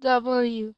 W.